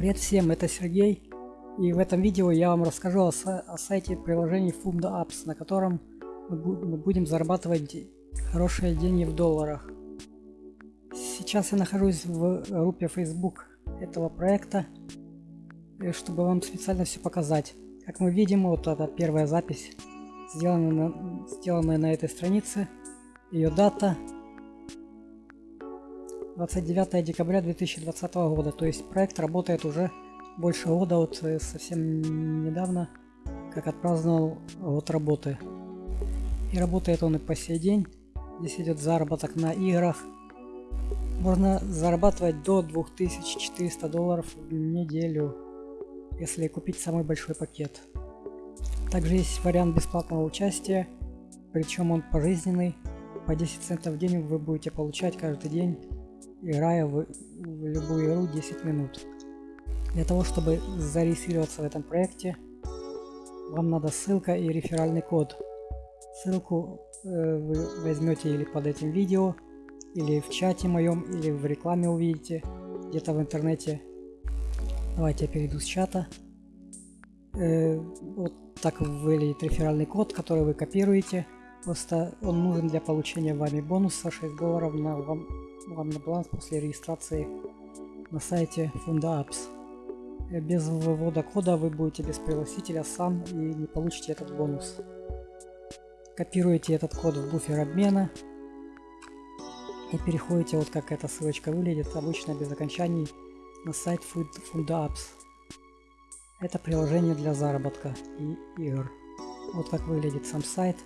Привет всем, это Сергей. И в этом видео я вам расскажу о, о сайте приложений Funda Apps, на котором мы, мы будем зарабатывать хорошие деньги в долларах. Сейчас я нахожусь в группе Facebook этого проекта, чтобы вам специально все показать. Как мы видим, вот это первая запись, сделанная на, сделанная на этой странице. Ее дата 29 декабря 2020 года. То есть проект работает уже больше года, вот э, совсем недавно, как отпраздновал год работы. И работает он и по сей день. Здесь идет заработок на играх. Можно зарабатывать до 2400 долларов в неделю, если купить самый большой пакет. Также есть вариант бесплатного участия, причем он пожизненный. По 10 центов в день вы будете получать каждый день играя в, в любую игру 10 минут. Для того, чтобы зарегистрироваться в этом проекте, вам надо ссылка и реферальный код. Ссылку э, вы возьмете или под этим видео, или в чате моем, или в рекламе увидите, где-то в интернете. Давайте я перейду с чата. Э, вот так выглядит реферальный код, который вы копируете. Просто он нужен для получения вами бонуса 6 долларов на вам вам на баланс после регистрации на сайте Funda Apps. Э, без ввода кода вы будете без пригласителя сам и не получите этот бонус. Копируете этот код в буфер обмена и переходите, вот как эта ссылочка выглядит, обычно без окончаний, на сайт Funda Apps. Это приложение для заработка и игр. Вот как выглядит сам сайт.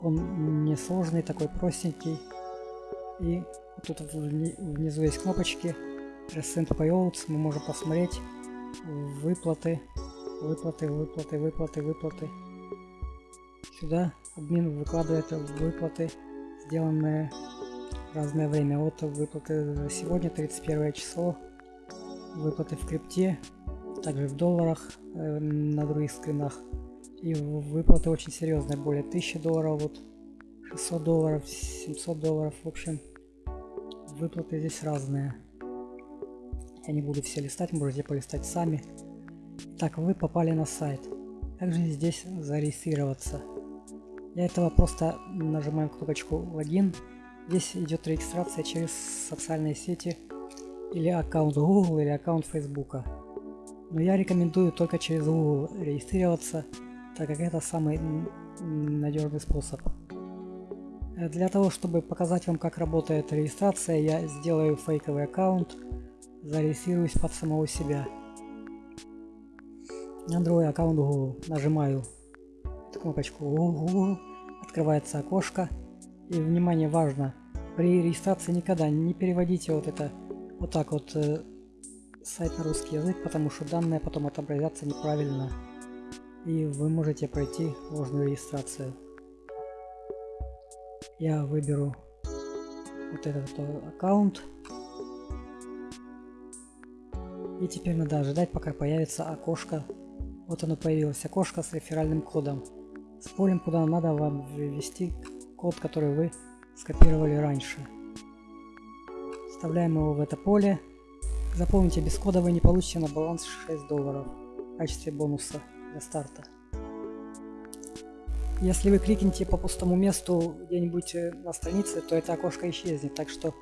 Он несложный, такой простенький. И Тут внизу есть кнопочки. Recent Payouts. Мы можем посмотреть выплаты, выплаты, выплаты, выплаты, выплаты. Сюда админ выкладывает выплаты, сделанные разное время. Вот выплаты за сегодня, 31 число. Выплаты в крипте, также в долларах э, на других скринах. И выплаты очень серьезные, более 1000 долларов, вот 600 долларов, 700 долларов, в общем выплаты здесь разные. Я не буду все листать, можете полистать сами. Так, вы попали на сайт. Также здесь зарегистрироваться. Для этого просто нажимаем кнопочку логин. Здесь идет регистрация через социальные сети или аккаунт Google или аккаунт Facebook. Но я рекомендую только через Google регистрироваться, так как это самый надежный способ. Э, для того, чтобы показать вам, как работает регистрация, я сделаю фейковый аккаунт, зарегистрируюсь под самого себя. На другой аккаунт Google нажимаю кнопочку Google, открывается окошко. И, внимание, важно, при регистрации никогда не переводите вот это вот так вот э, сайт на русский язык, потому что данные потом отобразятся неправильно. И вы можете пройти ложную регистрацию я выберу вот этот аккаунт. И теперь надо ожидать, пока появится окошко. Вот оно появилось, окошко с реферальным кодом. С полем, куда надо вам ввести код, который вы скопировали раньше. Вставляем его в это поле. Запомните, без кода вы не получите на баланс 6 долларов в качестве бонуса для старта. Если вы кликните по пустому месту где-нибудь э, на странице, то это окошко исчезнет. Так что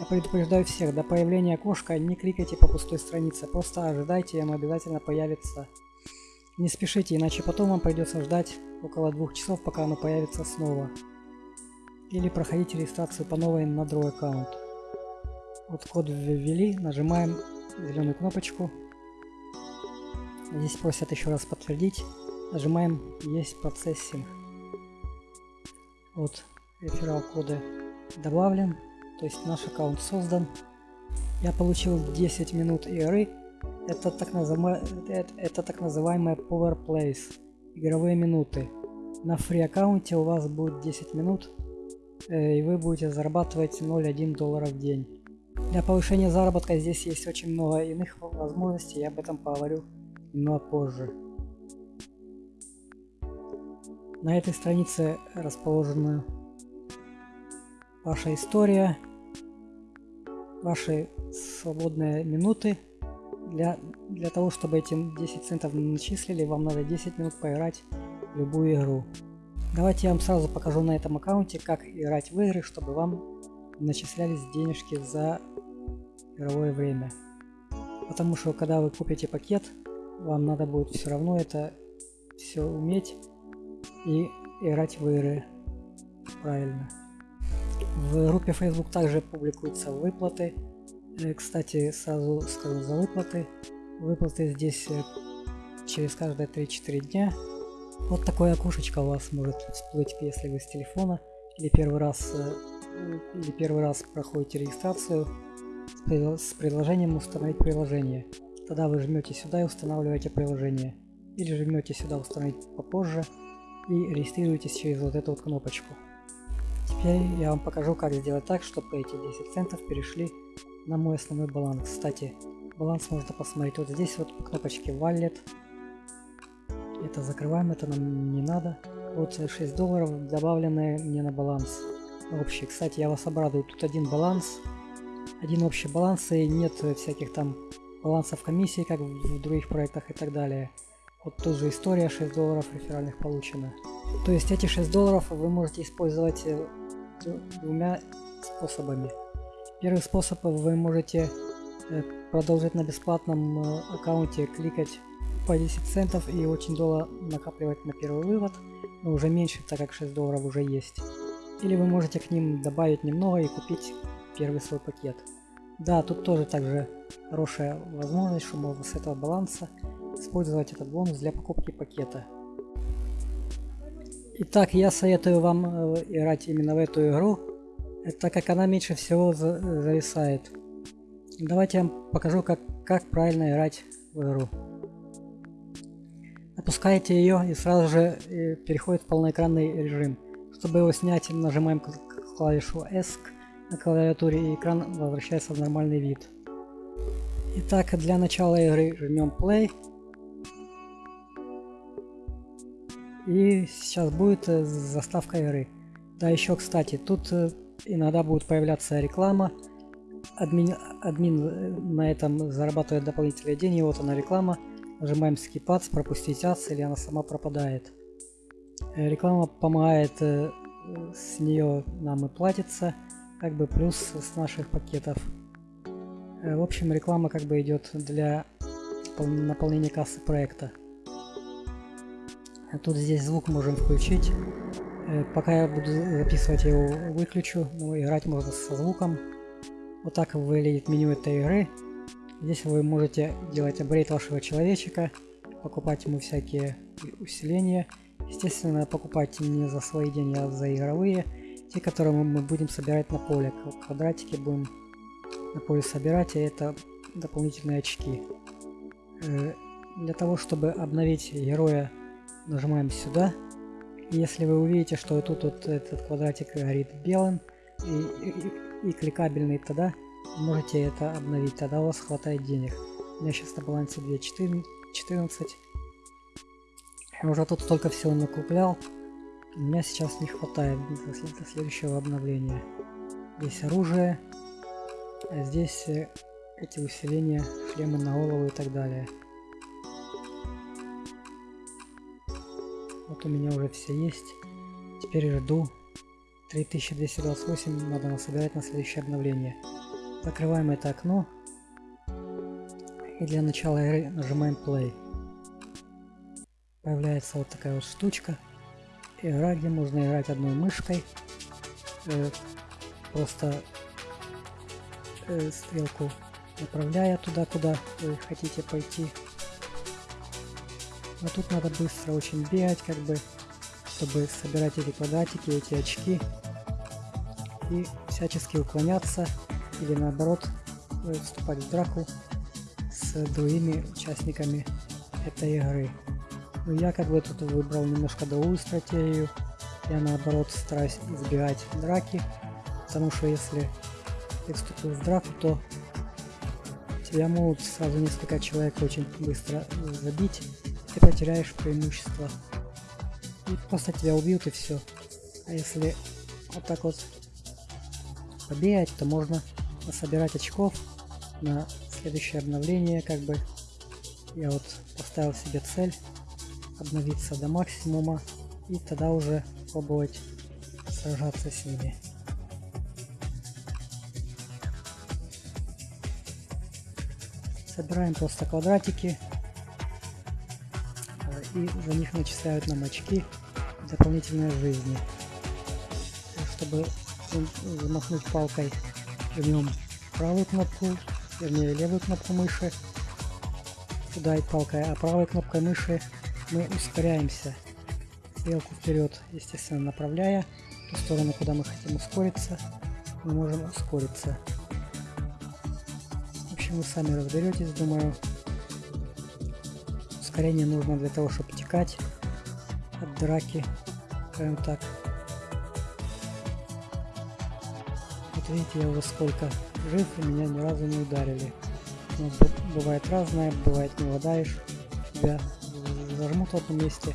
я предупреждаю всех, до появления окошка не кликайте по пустой странице. Просто ожидайте, оно обязательно появится. Не спешите, иначе потом вам придется ждать около двух часов, пока оно появится снова. Или проходить регистрацию по новой на другой аккаунт. Вот код ввели, нажимаем зеленую кнопочку. Здесь просят еще раз подтвердить. Нажимаем «Есть процессинг». Вот реферал коды добавлен, то есть наш аккаунт создан. Я получил 10 минут игры. Это так, называемое, это, это так называемые Power Plays, игровые минуты. На фри аккаунте у вас будет 10 минут, э, и вы будете зарабатывать 0,1 доллара в день. Для повышения заработка здесь есть очень много иных возможностей, я об этом поговорю немного позже. На этой странице расположена ваша история, ваши свободные минуты для для того, чтобы эти 10 центов начислили, вам надо 10 минут поиграть в любую игру. Давайте я вам сразу покажу на этом аккаунте, как играть в игры, чтобы вам начислялись денежки за игровое время. Потому что когда вы купите пакет, вам надо будет все равно это все уметь и играть в игры правильно. В группе Facebook также публикуются выплаты. Э, кстати, сразу скажу за выплаты. Выплаты здесь э, через каждые 3-4 дня. Вот такое окошечко у вас может всплыть, если вы с телефона или первый раз э, или первый раз проходите регистрацию с предложением установить приложение. Тогда вы жмете сюда и устанавливаете приложение. Или жмете сюда установить попозже и регистрируетесь через вот эту вот кнопочку. Теперь я вам покажу, как сделать так, чтобы эти 10 центов перешли на мой основной баланс. Кстати, баланс можно посмотреть вот здесь вот по кнопочке Wallet. Это закрываем, это нам не надо. Вот 6 долларов добавленные мне на баланс общий. Кстати, я вас обрадую, тут один баланс, один общий баланс и нет всяких там балансов комиссии, как в других проектах и так далее. Вот тут же история, 6 долларов реферальных получено. То есть эти 6 долларов вы можете использовать э, двумя способами. Первый способ вы можете э, продолжить на бесплатном э, аккаунте кликать по 10 центов и очень долго накапливать на первый вывод, но уже меньше, так как 6 долларов уже есть. Или вы можете к ним добавить немного и купить первый свой пакет. Да, тут тоже также хорошая возможность, что можно с этого баланса использовать этот бонус для покупки пакета. Итак, я советую вам э, играть именно в эту игру, так как она меньше всего зависает. Давайте я вам покажу, как, как правильно играть в игру. Опускаете ее и сразу же э, переходит в полноэкранный режим. Чтобы его снять, нажимаем клавишу ESC на клавиатуре и экран возвращается в нормальный вид. Итак, для начала игры жмем play. И сейчас будет э, заставка игры. Да, еще, кстати, тут э, иногда будет появляться реклама. Админ, админ э, на этом зарабатывает дополнительные деньги. Вот она реклама. Нажимаем Skip пропустить ads, или она сама пропадает. Реклама помогает, с нее нам и платится как бы плюс с наших пакетов. В общем, реклама как бы идет для наполнения кассы проекта. Тут здесь звук можем включить. Э, пока я буду записывать, я его выключу. Но играть можно со звуком. Вот так выглядит меню этой игры. Здесь вы можете делать апгрейд вашего человечка, покупать ему всякие усиления. Естественно, покупать не за свои деньги, а за игровые те, которые мы будем собирать на поле. Квадратики будем на поле собирать, и это дополнительные очки. Э, для того, чтобы обновить героя, нажимаем сюда. если вы увидите, что тут вот этот квадратик горит белым и, и, и кликабельный, тогда можете это обновить, тогда у вас хватает денег. У меня сейчас на балансе 2.14. Я уже тут столько всего накуплял. У меня сейчас не хватает до следующего обновления. Здесь оружие, а здесь э, эти усиления, шлемы на голову и так далее. Вот у меня уже все есть. Теперь жду 3228, надо насобирать на следующее обновление. Закрываем это окно. И для начала игры нажимаем play. Появляется вот такая вот штучка игра, где можно играть одной мышкой. Э, просто э, стрелку направляя туда, куда вы хотите пойти. Но тут надо быстро очень бегать, как бы, чтобы собирать эти квадратики, эти очки. И всячески уклоняться или наоборот э, вступать в драку с другими участниками этой игры. Но я как бы тут выбрал немножко другую стратегию. Я наоборот стараюсь избегать драки, потому что если ты вступил в драку, то тебя могут сразу несколько человек очень быстро забить, ты потеряешь преимущество. И просто тебя убьют и все. А если вот так вот побегать, то можно собирать очков на следующее обновление, как бы я вот поставил себе цель обновиться до максимума и тогда уже пробовать сражаться с ними. Собираем просто квадратики и за них начисляют нам очки дополнительной жизни. Чтобы замахнуть палкой, жмем правую кнопку, вернее левую кнопку мыши, ударить палкой, а правой кнопкой мыши мы ускоряемся. Стрелку вперед, естественно, направляя ту сторону, куда мы хотим ускориться, мы можем ускориться. В общем, вы сами разберетесь, думаю. Ускорение нужно для того, чтобы текать от драки, скажем так. Вот видите, я уже сколько жив, и меня ни разу не ударили. Но бывает разное, бывает не водаешь, тебя зажмут в одном месте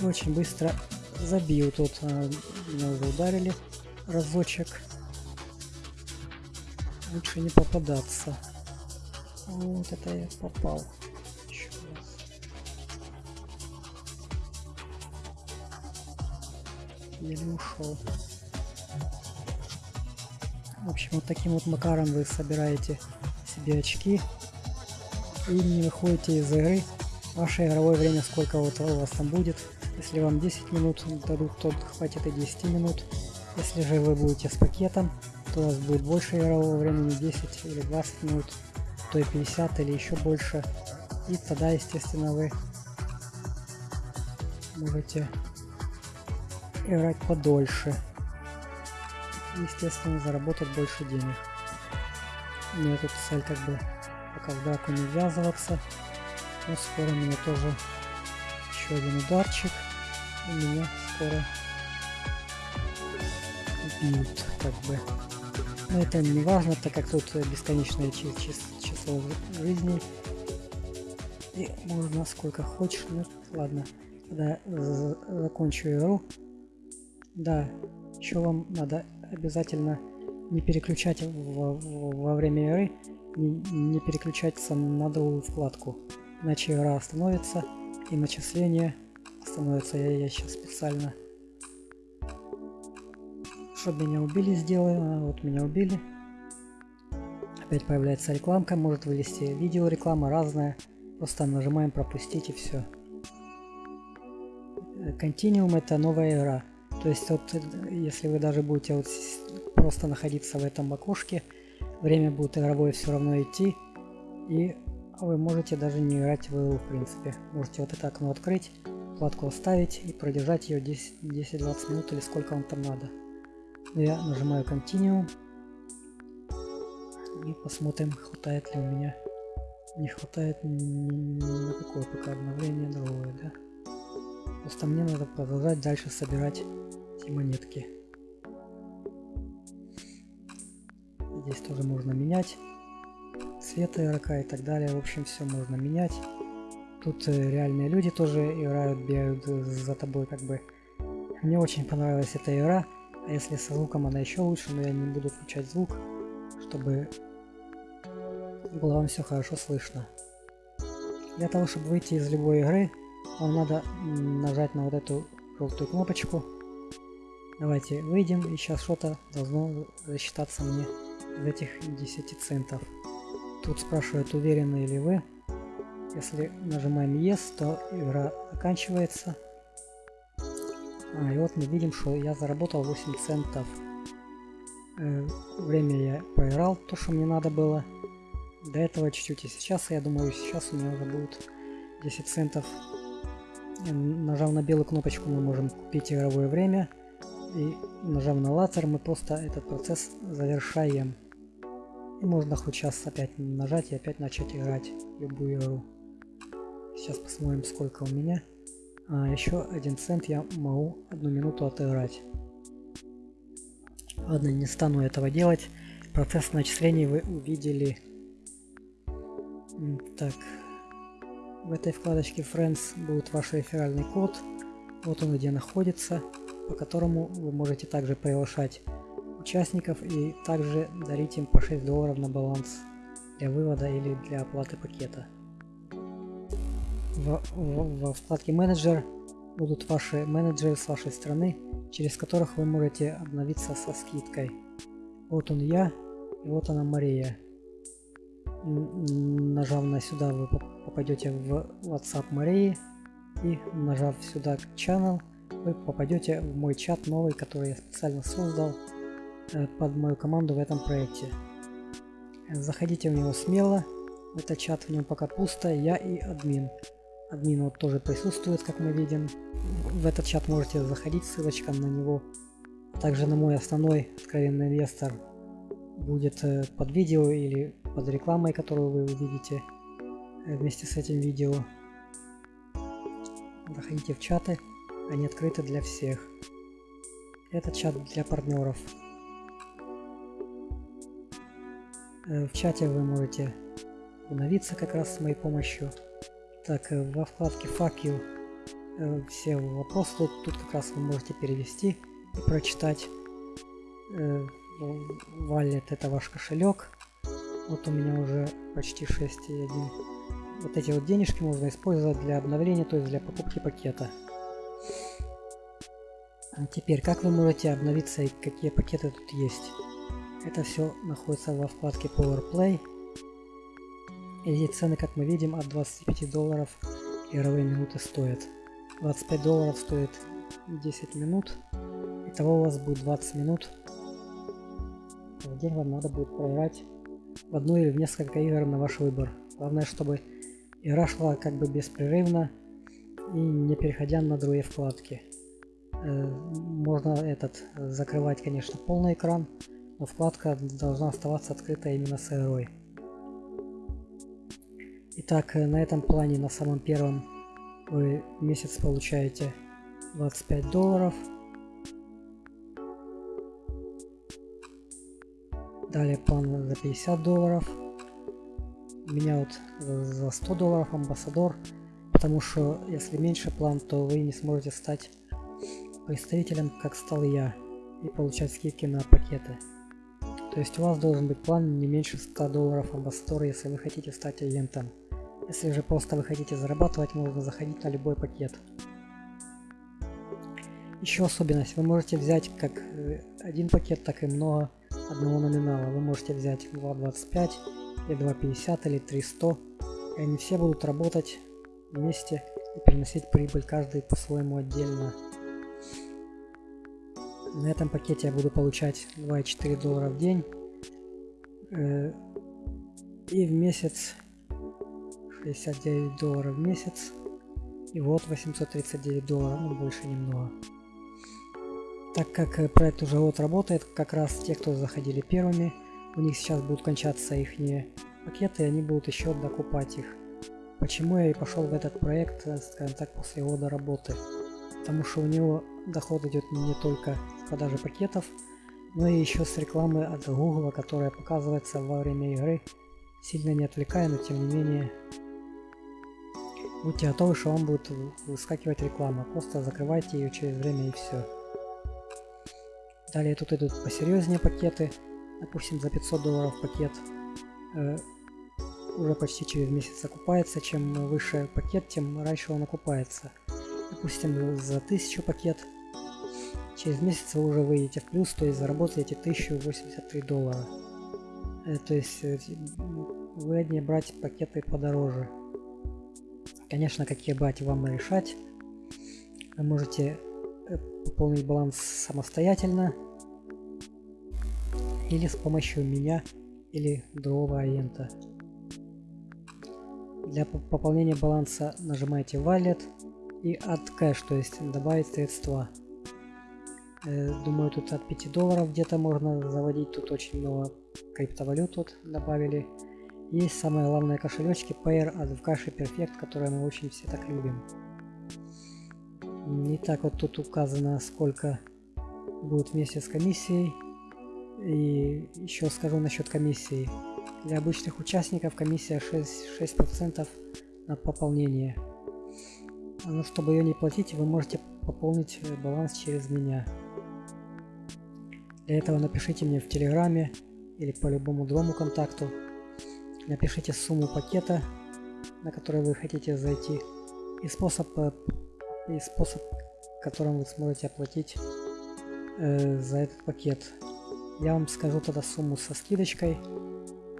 и очень быстро забью. Тут а, меня уже ударили разочек. Лучше не попадаться. Вот это я попал. Еле ушел. В общем, вот таким вот макаром вы собираете себе очки и не выходите из игры. Ваше игровое время сколько вот у вас там будет. Если вам 10 минут дадут, то хватит и 10 минут. Если же вы будете с пакетом, то у вас будет больше игрового времени, 10 или 20 минут, то и 50 или еще больше. И тогда, естественно, вы можете играть подольше естественно, заработать больше денег. У меня тут цель как бы пока в драку не ввязываться. Но скоро меня тоже еще один ударчик. И меня скоро убьют, как бы. Но это не важно, так как тут бесконечное число жизней. И можно сколько хочешь. Ну, ладно. Когда закончу игру. Да, еще вам надо обязательно не переключать во, во время игры, не, не переключаться на другую вкладку, иначе игра остановится и начисление остановится. Я, я сейчас специально, чтобы меня убили, сделаю. А, вот меня убили. Опять появляется рекламка, может вылезти видео реклама разная. Просто нажимаем пропустить и все. Continuum это новая игра. То есть вот если вы даже будете вот просто находиться в этом окошке, время будет игровое все равно идти, и вы можете даже не играть в игру в принципе. Можете вот это окно открыть, вкладку оставить и продержать ее 10-20 минут или сколько вам там надо. Я нажимаю Continue и посмотрим, хватает ли у меня. Не хватает ни на какое пока обновление другое, да? Просто мне надо продолжать дальше собирать монетки. Здесь тоже можно менять цвет игрока и так далее. В общем, все можно менять. Тут э, реальные люди тоже играют, бегают за тобой как бы. Мне очень понравилась эта игра. А если со звуком она еще лучше, но я не буду включать звук, чтобы было вам все хорошо слышно. Для того, чтобы выйти из любой игры, вам надо нажать на вот эту желтую кнопочку Давайте выйдем, и сейчас что-то должно засчитаться мне из этих 10 центов. Тут спрашивают, уверены ли вы. Если нажимаем Yes, то игра оканчивается. А, и вот мы видим, что я заработал 8 центов. Э, время я проиграл, то, что мне надо было. До этого чуть-чуть. И сейчас, я думаю, сейчас у меня уже будет 10 центов. Нажав на белую кнопочку, мы можем купить игровое время и нажав на лазер мы просто этот процесс завершаем. И можно хоть сейчас опять нажать и опять начать играть любую игру. Сейчас посмотрим сколько у меня. А, еще один цент я могу одну минуту отыграть. Ладно, не стану этого делать. Процесс начислений вы увидели. Так. В этой вкладочке Friends будет ваш реферальный код. Вот он где находится по которому вы можете также приглашать участников и также дарить им по 6 долларов на баланс для вывода или для оплаты пакета. в, в, во вкладке менеджер будут ваши менеджеры с вашей страны, через которых вы можете обновиться со скидкой. Вот он я, и вот она Мария. Нажав на сюда, вы попадете в WhatsApp Марии, и нажав сюда Channel, вы попадете в мой чат новый, который я специально создал э, под мою команду в этом проекте. Заходите в него смело, этот чат в нем пока пусто, я и админ. Админ вот тоже присутствует, как мы видим. В этот чат можете заходить, ссылочка на него. Также на мой основной откровенный инвестор будет э, под видео или под рекламой, которую вы увидите э, вместе с этим видео. Заходите в чаты, они открыты для всех. Это чат для партнеров. Э, в чате вы можете обновиться как раз с моей помощью. Так, э, во вкладке you э, все вопросы тут, тут как раз вы можете перевести и прочитать. Wallet это ваш кошелек. Вот у меня уже почти 6,1. Вот эти вот денежки можно использовать для обновления, то есть для покупки пакета. А теперь, как вы можете обновиться и какие пакеты тут есть? Это все находится во вкладке Power Play. И цены, как мы видим, от 25 долларов игровые минуты стоят. 25 долларов стоит 10 минут. Итого у вас будет 20 минут. В день вам надо будет проиграть в одну или в несколько игр на ваш выбор. Главное, чтобы игра шла как бы беспрерывно и не переходя на другие вкладки. Э, можно этот закрывать, конечно, полный экран, но вкладка должна оставаться открыта именно с игрой. Итак, э, на этом плане, на самом первом, вы месяц получаете 25 долларов. Далее план за 50 долларов. У меня вот за 100 долларов амбассадор, потому что если меньше план, то вы не сможете стать представителем, как стал я, и получать скидки на пакеты. То есть у вас должен быть план не меньше 100 долларов амбассадора, если вы хотите стать агентом. Если же просто вы хотите зарабатывать, можно заходить на любой пакет. Еще особенность. Вы можете взять как э, один пакет, так и много одного номинала. Вы можете взять 2.25 или 2.50 или 300. И они все будут работать вместе и приносить прибыль каждый по-своему отдельно. На этом пакете я буду получать 2,4 доллара в день. Э, и в месяц 69 долларов в месяц. И вот 839 долларов, ну больше немного. Так как э, проект уже вот работает, как раз те, кто заходили первыми, у них сейчас будут кончаться их пакеты, и они будут еще докупать их. Почему я и пошел в этот проект, э, скажем так, после года работы? Потому что у него доход идет не только с продажи пакетов, но и еще с рекламы от Google, которая показывается во время игры, сильно не отвлекая, но тем не менее будьте готовы, что вам будет выскакивать реклама. Просто закрывайте ее через время и все. Далее тут идут посерьезнее пакеты. Допустим, за 500 долларов пакет э, уже почти через месяц окупается. Чем выше пакет, тем раньше он окупается. Допустим, за 1000 пакет через месяц вы уже выйдете в плюс, то есть заработаете 1083 доллара. Э, то есть э, выгоднее брать пакеты подороже. Конечно, какие брать вам решать. Вы можете э, пополнить баланс самостоятельно или с помощью меня или другого агента. Для пополнения баланса нажимаете Wallet и Add Cash, то есть добавить средства. Э, думаю, тут от 5 долларов где-то можно заводить. Тут очень много криптовалют тут добавили. Есть самое главное кошелечки Payer от Vcash Perfect, которые мы очень все так любим. Итак, вот тут указано, сколько будет в месяц комиссии. И еще скажу насчет комиссии. Для обычных участников комиссия 6%, 6 на пополнение. Но чтобы ее не платить, вы можете пополнить э, баланс через меня. Для этого напишите мне в Телеграме или по любому другому контакту. Напишите сумму пакета, на который вы хотите зайти. и способ, э, и способ, которым вы сможете оплатить э, за этот пакет. Я вам скажу тогда сумму со скидочкой.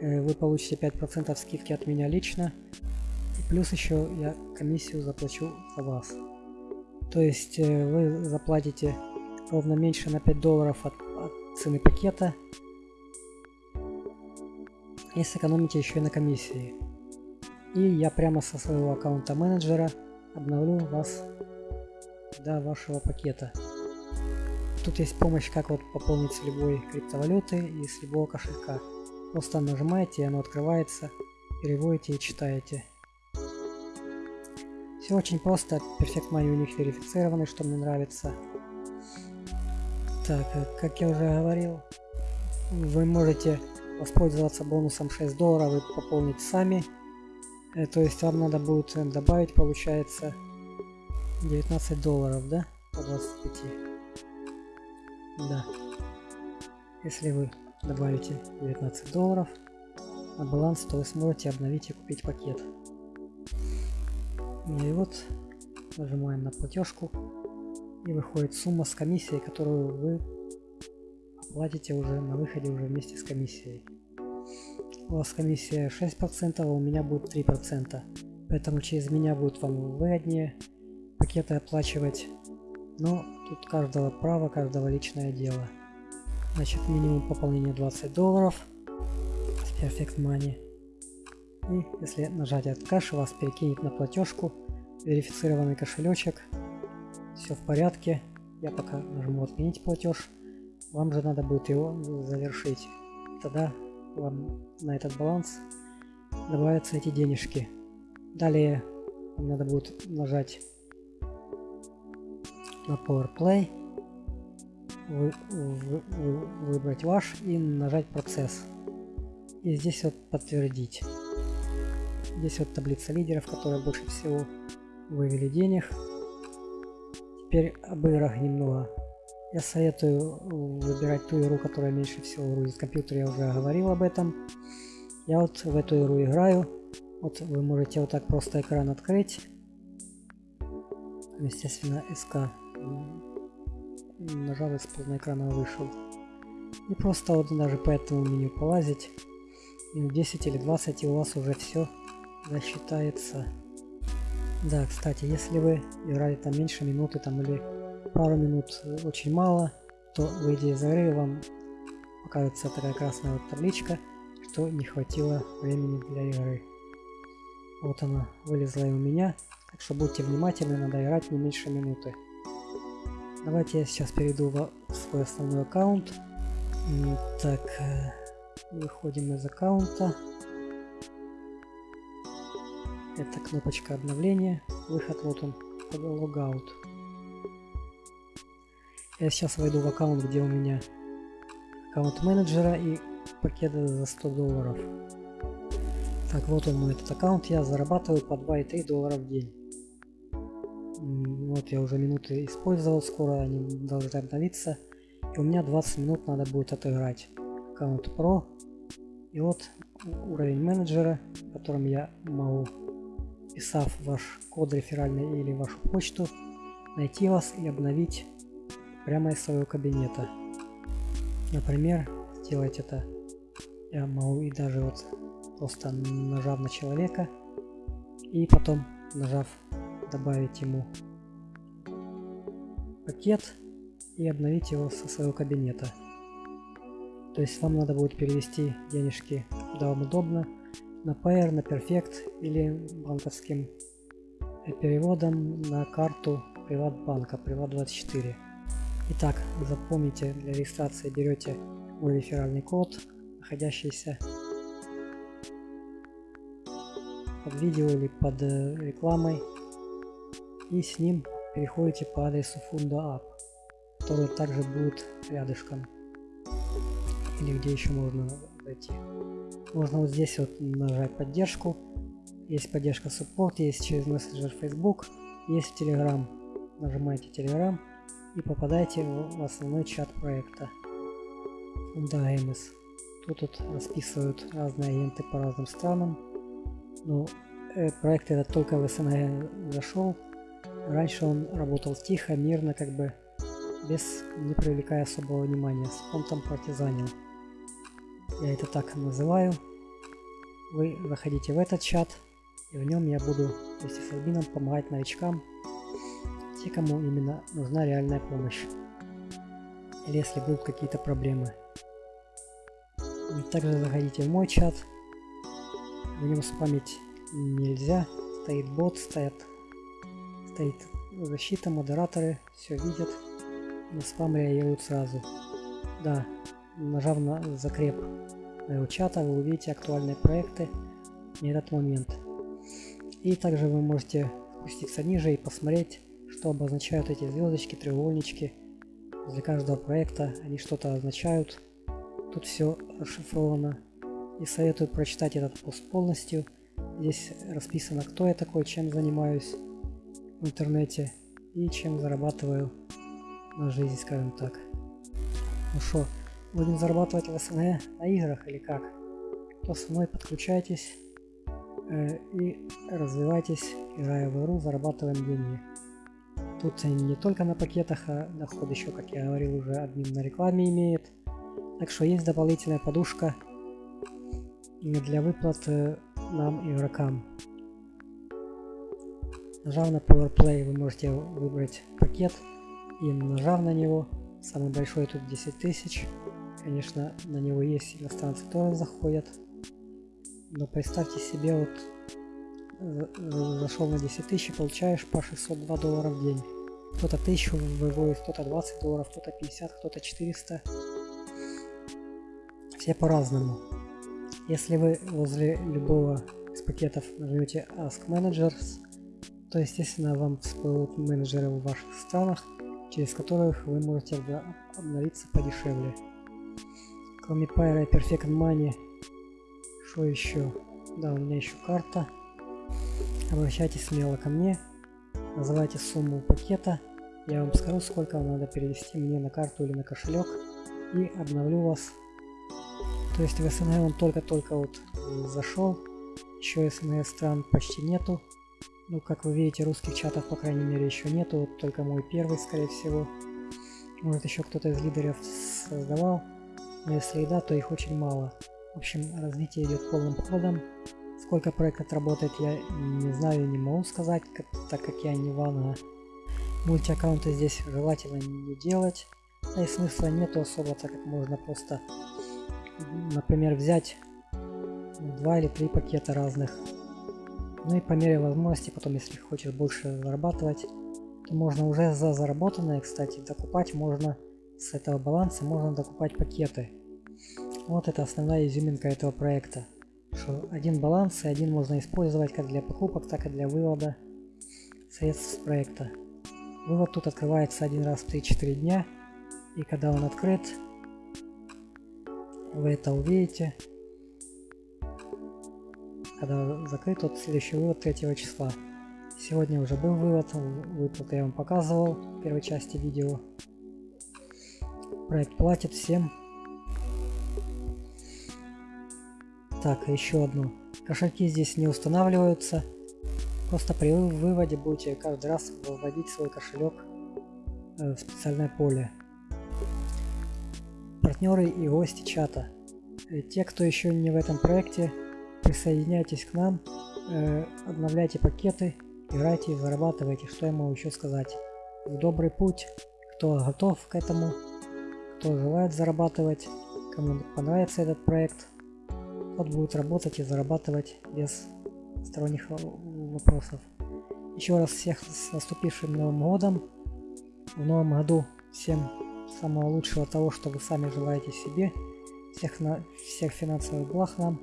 Э, вы получите 5% скидки от меня лично. И плюс еще я комиссию заплачу за вас. То есть э, вы заплатите ровно меньше на 5 долларов от, от цены пакета. И сэкономите еще и на комиссии. И я прямо со своего аккаунта менеджера обновлю вас до вашего пакета. Тут есть помощь, как вот пополнить с любой криптовалюты и с любого кошелька. Просто нажимаете, и оно открывается, переводите и читаете. Все очень просто, Perfect Money у них верифицированный, что мне нравится. Так, э, как я уже говорил, вы можете воспользоваться бонусом 6 долларов и пополнить сами. Э, то есть вам надо будет добавить, получается, 19 долларов, да? По 25. Да. Если вы добавите 19 долларов на баланс, то вы сможете обновить и купить пакет. И вот нажимаем на платежку и выходит сумма с комиссией, которую вы оплатите уже на выходе уже вместе с комиссией. У вас комиссия 6%, а у меня будет 3%. Поэтому через меня будет вам выгоднее пакеты оплачивать. Но тут каждого права, каждого личное дело. Значит, минимум пополнения 20 долларов с Perfect Money. И если нажать от кэш, вас перекинет на платежку, верифицированный кошелечек. Все в порядке. Я пока нажму отменить платеж. Вам же надо будет его завершить. Тогда вам на этот баланс добавятся эти денежки. Далее надо будет нажать на Power Play, вы, вы, вы, выбрать ваш и нажать процесс. И здесь вот подтвердить. Здесь вот таблица лидеров, которые больше всего вывели денег. Теперь об играх немного. Я советую выбирать ту игру, которая меньше всего грузит компьютер, я уже говорил об этом. Я вот в эту игру играю. Вот вы можете вот так просто экран открыть. Естественно, СК нажал и с полного экрана вышел. И просто вот даже по этому меню полазить. Минут 10 или 20 и у вас уже все засчитается. Да, кстати, если вы играли там меньше минуты там или пару минут очень мало, то выйдя из игры вам покажется такая красная вот табличка, что не хватило времени для игры. Вот она вылезла и у меня, так что будьте внимательны, надо играть не меньше минуты. Давайте я сейчас перейду в свой основной аккаунт. Так, э, выходим из аккаунта. Это кнопочка обновления. Выход вот он, логаут. Я сейчас войду в аккаунт, где у меня аккаунт менеджера и пакеты за 100 долларов. Так, вот он мой этот аккаунт. Я зарабатываю по 2,3 доллара в день. Вот я уже минуты использовал, скоро они должны обновиться. И у меня 20 минут надо будет отыграть. Аккаунт Pro. И вот уровень менеджера, которым я могу, писав ваш код реферальный или вашу почту, найти вас и обновить прямо из своего кабинета. Например, сделать это я могу и даже вот просто нажав на человека и потом нажав добавить ему пакет и обновить его со своего кабинета. То есть вам надо будет перевести денежки куда вам удобно, на Payer, на Perfect или банковским переводом на карту Приватбанка, Приват24. Итак, запомните, для регистрации берете мой реферальный код, находящийся под видео или под э, рекламой и с ним переходите по адресу FundaApp, который также будет рядышком. Или где еще можно зайти. Можно вот здесь вот нажать поддержку. Есть поддержка Support, есть через мессенджер Facebook, есть Telegram. Нажимаете Telegram и попадаете в основной чат проекта. Funda Тут вот расписывают разные агенты по разным странам. Ну, э, проект этот только в СНГ зашел. Раньше он работал тихо, мирно, как бы без не привлекая особого внимания. Он там партизанил. Я это так называю. Вы заходите в этот чат, и в нем я буду вместе с админом помогать новичкам, те, кому именно нужна реальная помощь. Или если будут какие-то проблемы. И также заходите в мой чат. В нем спамить нельзя. Стоит бот, стоят, стоит защита, модераторы, все видят. На спам реагируют сразу. Да, нажав на закреп моего чата, вы увидите актуальные проекты на этот момент. И также вы можете спуститься ниже и посмотреть, что обозначают эти звездочки, треугольнички. Для каждого проекта они что-то означают. Тут все расшифровано. И советую прочитать этот пост полностью. Здесь расписано, кто я такой, чем занимаюсь интернете и чем зарабатываю на жизнь, скажем так. Ну что, будем зарабатывать в СНГ на играх или как? Кто со мной, подключайтесь э, и развивайтесь, играя в игру, зарабатываем деньги. Тут не только на пакетах, а доход еще, как я говорил, уже админ на рекламе имеет. Так что есть дополнительная подушка для выплат нам, игрокам. Нажав на PowerPlay вы можете выбрать пакет и нажав на него, самый большой тут 10 тысяч. Конечно, на него есть иностранцы тоже заходят. Но представьте себе, вот зашел на 10 тысяч и получаешь по 602 доллара в день. Кто-то 1000 выводит, кто-то 20 долларов, кто-то 50, кто-то 400. Все по-разному. Если вы возле любого из пакетов нажмете Ask Managers, то естественно вам всплывут менеджеры в ваших странах, через которых вы можете обновиться подешевле. Кроме Pyro и Perfect Money, что еще? Да, у меня еще карта. Обращайтесь смело ко мне, называйте сумму пакета, я вам скажу, сколько вам надо перевести мне на карту или на кошелек, и обновлю вас. То есть в СНГ он только-только вот зашел, еще СНГ стран почти нету, ну, как вы видите, русских чатов, по крайней мере, еще нету. Вот только мой первый, скорее всего. Может, еще кто-то из лидеров создавал. Но если и да, то их очень мало. В общем, развитие идет полным ходом. Сколько проект отработает, я не знаю и не могу сказать, как, так как я не ванга. Мультиаккаунты здесь желательно не делать. Да и смысла нету особо, так как можно просто, например, взять два или три пакета разных ну и по мере возможности, потом, если хочешь больше зарабатывать, то можно уже за заработанное, кстати, докупать можно с этого баланса, можно докупать пакеты. Вот это основная изюминка этого проекта. Что один баланс и один можно использовать как для покупок, так и для вывода средств с проекта. Вывод тут открывается один раз в 3-4 дня. И когда он открыт, вы это увидите когда закрыт, вот следующий вывод 3 числа. Сегодня уже был вывод, выплаты я вам показывал в первой части видео. Проект платит всем. Так, еще одну. Кошельки здесь не устанавливаются. Просто при выводе будете каждый раз выводить свой кошелек э, в специальное поле. Партнеры и гости чата. Э, те, кто еще не в этом проекте, присоединяйтесь к нам, э, обновляйте пакеты, играйте зарабатывайте, что я могу еще сказать. Добрый путь, кто готов к этому, кто желает зарабатывать, кому понравится этот проект, тот будет работать и зарабатывать без сторонних вопросов. Еще раз всех с наступившим Новым Годом. В Новом Году всем самого лучшего того, что вы сами желаете себе. Всех, на, всех финансовых благ нам.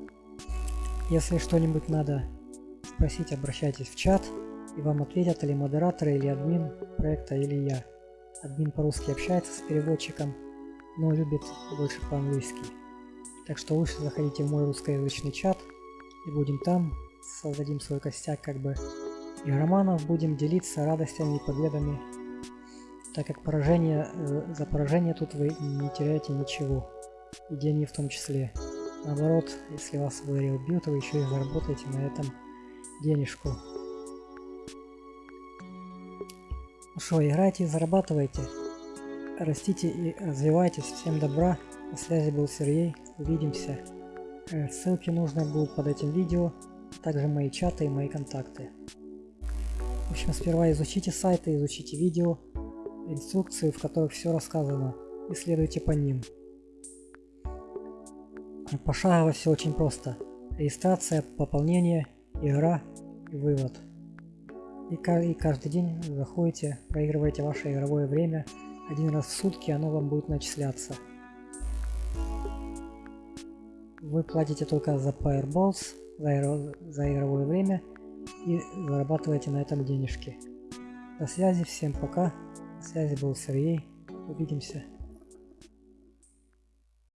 Если что-нибудь надо спросить, обращайтесь в чат, и вам ответят или модератор, или админ проекта, или я. Админ по-русски общается с переводчиком, но любит больше по-английски. Так что лучше заходите в мой русскоязычный чат, и будем там, создадим свой костяк как бы игроманов, будем делиться радостями и победами, так как поражение, э, за поражение тут вы не теряете ничего, и деньги в том числе. Наоборот, если вас игре убьют, вы еще и заработаете на этом денежку. Ну что, играйте и зарабатывайте. Растите и развивайтесь. Всем добра. На связи был Сергей. Увидимся. Э, ссылки нужны будут под этим видео. Также мои чаты и мои контакты. В общем, сперва изучите сайты, изучите видео, инструкции, в которых все рассказано. И следуйте по ним. Пошагово все очень просто. Регистрация, пополнение, игра и вывод. И, и каждый день заходите, проигрываете ваше игровое время. Один раз в сутки оно вам будет начисляться. Вы платите только за Fireballs, за, за игровое время и зарабатываете на этом денежки. До связи, всем пока. На связи был Сергей. Увидимся.